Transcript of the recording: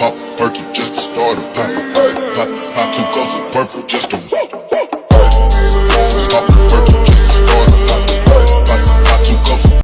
Pop a perky just to start a pop. Pop, pop two ghosts of purple just to